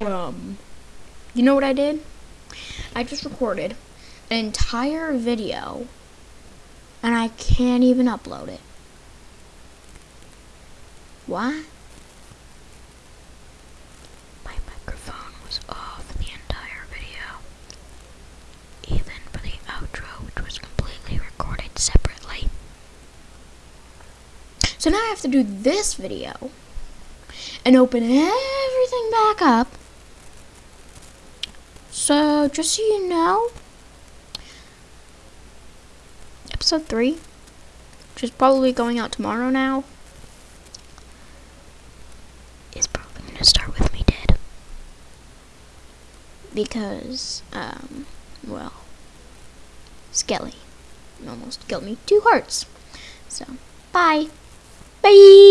Um, you know what I did? I just recorded an entire video and I can't even upload it. Why? My microphone was off the entire video. Even for the outro, which was completely recorded separately. So now I have to do this video and open everything back up. So, just so you know, episode 3, which is probably going out tomorrow now, is probably going to start with me dead. Because, um, well, Skelly almost killed me two hearts. So, bye. Bye.